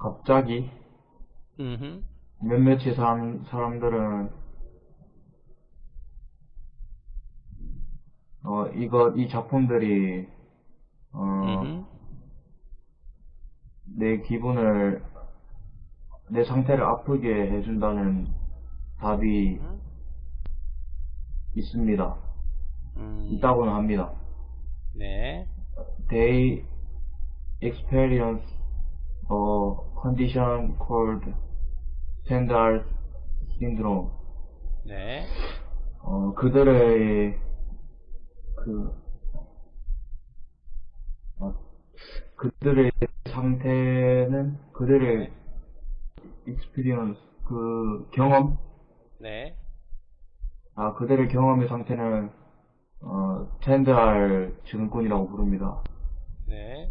갑자기 음흠. 몇몇의 사람, 사람들은 어 이거 이 작품들이 어 음흠. 내 기분을 내 상태를 아프게 해준다는 답이 음. 있습니다. 음. 있다고는 합니다. 네. They experience a condition called Stendhal syndrome. 네. 어, 그들의 그 어, 그들의 상태는 그들의 experience 그 경험 네. 아 그들의 경험의 상태는 어, 스탠드알 증후군이라고 부릅니다. 네.